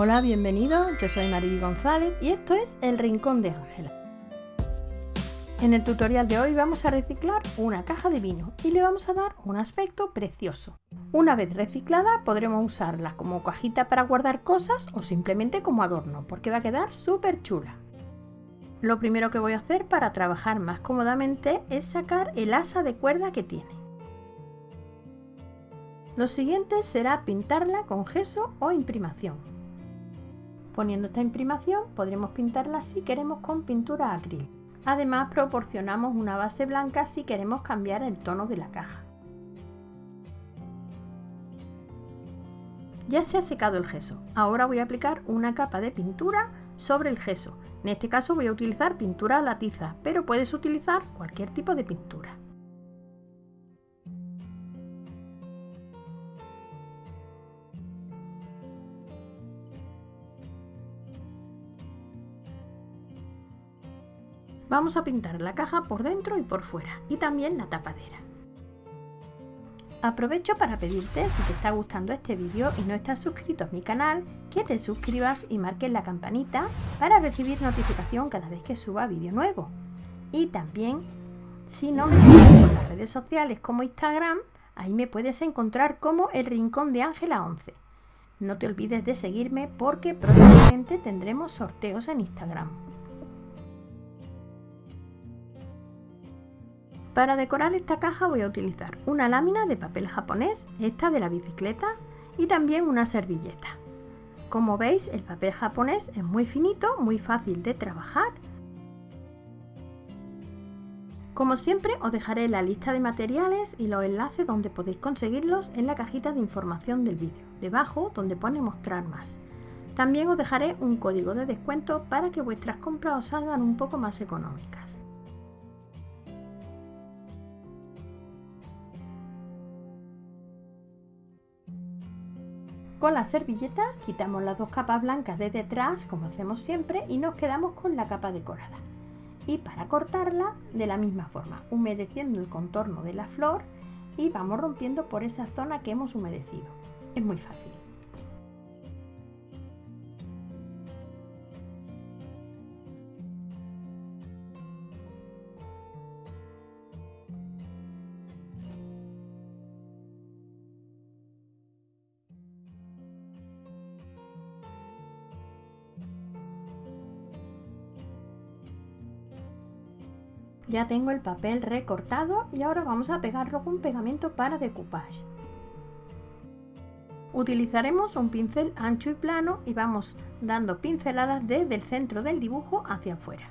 Hola, bienvenidos, yo soy Mariby González y esto es El Rincón de Ángela. En el tutorial de hoy vamos a reciclar una caja de vino y le vamos a dar un aspecto precioso. Una vez reciclada podremos usarla como cajita para guardar cosas o simplemente como adorno porque va a quedar súper chula. Lo primero que voy a hacer para trabajar más cómodamente es sacar el asa de cuerda que tiene. Lo siguiente será pintarla con gesso o imprimación. Poniendo esta imprimación podremos pintarla si queremos con pintura acrílica. Además proporcionamos una base blanca si queremos cambiar el tono de la caja. Ya se ha secado el gesso, ahora voy a aplicar una capa de pintura sobre el gesso. En este caso voy a utilizar pintura a la tiza, pero puedes utilizar cualquier tipo de pintura. Vamos a pintar la caja por dentro y por fuera y también la tapadera. Aprovecho para pedirte, si te está gustando este vídeo y no estás suscrito a mi canal, que te suscribas y marques la campanita para recibir notificación cada vez que suba vídeo nuevo. Y también, si no me sigues por las redes sociales como Instagram, ahí me puedes encontrar como El Rincón de Ángela 11. No te olvides de seguirme porque próximamente tendremos sorteos en Instagram. Para decorar esta caja voy a utilizar una lámina de papel japonés, esta de la bicicleta, y también una servilleta. Como veis, el papel japonés es muy finito, muy fácil de trabajar. Como siempre, os dejaré la lista de materiales y los enlaces donde podéis conseguirlos en la cajita de información del vídeo, debajo donde pone mostrar más. También os dejaré un código de descuento para que vuestras compras os salgan un poco más económicas. Con la servilleta quitamos las dos capas blancas de detrás, como hacemos siempre, y nos quedamos con la capa decorada. Y para cortarla, de la misma forma, humedeciendo el contorno de la flor y vamos rompiendo por esa zona que hemos humedecido. Es muy fácil. Ya tengo el papel recortado y ahora vamos a pegarlo con pegamento para decoupage. Utilizaremos un pincel ancho y plano y vamos dando pinceladas desde el centro del dibujo hacia afuera.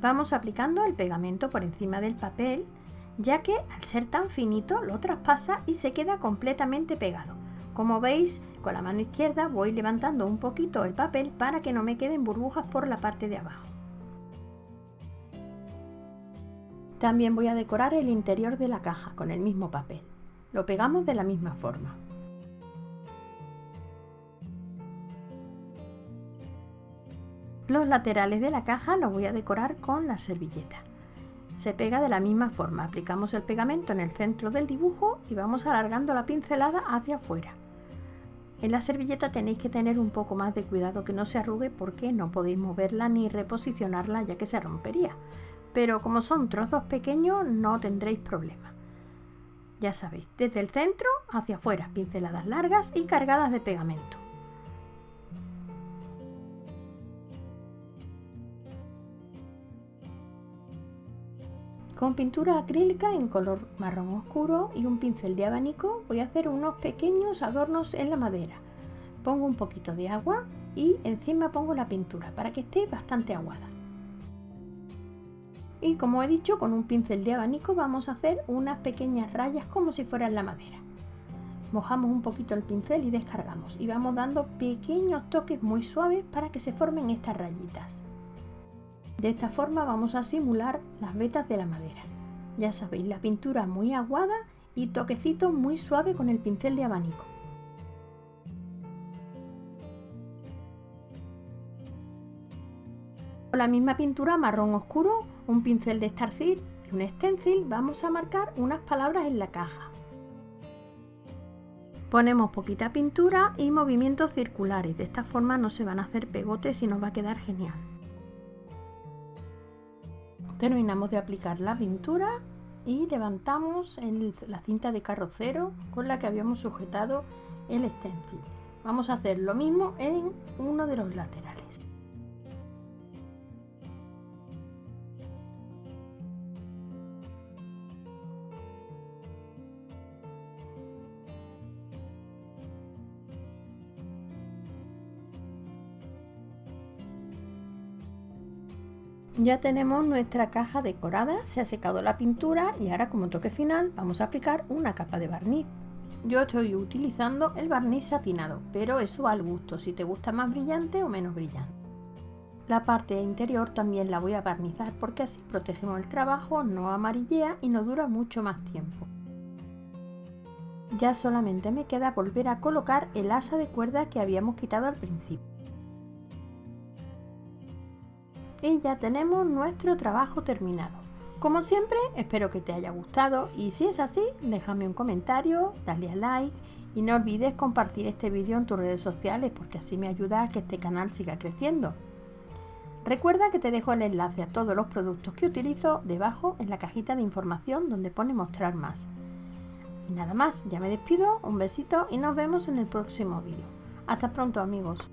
Vamos aplicando el pegamento por encima del papel, ya que al ser tan finito lo traspasa y se queda completamente pegado. Como veis, con la mano izquierda voy levantando un poquito el papel para que no me queden burbujas por la parte de abajo. También voy a decorar el interior de la caja con el mismo papel. Lo pegamos de la misma forma. Los laterales de la caja los voy a decorar con la servilleta. Se pega de la misma forma, aplicamos el pegamento en el centro del dibujo y vamos alargando la pincelada hacia afuera. En la servilleta tenéis que tener un poco más de cuidado que no se arrugue porque no podéis moverla ni reposicionarla ya que se rompería pero como son trozos pequeños no tendréis problema. Ya sabéis, desde el centro hacia afuera, pinceladas largas y cargadas de pegamento. Con pintura acrílica en color marrón oscuro y un pincel de abanico voy a hacer unos pequeños adornos en la madera. Pongo un poquito de agua y encima pongo la pintura para que esté bastante aguada y como he dicho con un pincel de abanico vamos a hacer unas pequeñas rayas como si fueran la madera. Mojamos un poquito el pincel y descargamos. Y vamos dando pequeños toques muy suaves para que se formen estas rayitas. De esta forma vamos a simular las vetas de la madera. Ya sabéis la pintura muy aguada y toquecitos muy suave con el pincel de abanico Con la misma pintura marrón oscuro, un pincel de estarcir y un stencil vamos a marcar unas palabras en la caja. Ponemos poquita pintura y movimientos circulares, de esta forma no se van a hacer pegotes y nos va a quedar genial. Terminamos de aplicar la pintura y levantamos la cinta de carrocero con la que habíamos sujetado el stencil. Vamos a hacer lo mismo en uno de los laterales. Ya tenemos nuestra caja decorada, se ha secado la pintura y ahora como toque final vamos a aplicar una capa de barniz. Yo estoy utilizando el barniz satinado, pero eso va al gusto, si te gusta más brillante o menos brillante. La parte interior también la voy a barnizar porque así protegemos el trabajo, no amarillea y no dura mucho más tiempo. Ya solamente me queda volver a colocar el asa de cuerda que habíamos quitado al principio y ya tenemos nuestro trabajo terminado. Como siempre, espero que te haya gustado y si es así, déjame un comentario, dale a like y no olvides compartir este vídeo en tus redes sociales porque así me ayuda a que este canal siga creciendo. Recuerda que te dejo el enlace a todos los productos que utilizo debajo en la cajita de información donde pone mostrar más. Y nada más, ya me despido, un besito y nos vemos en el próximo vídeo. Hasta pronto amigos.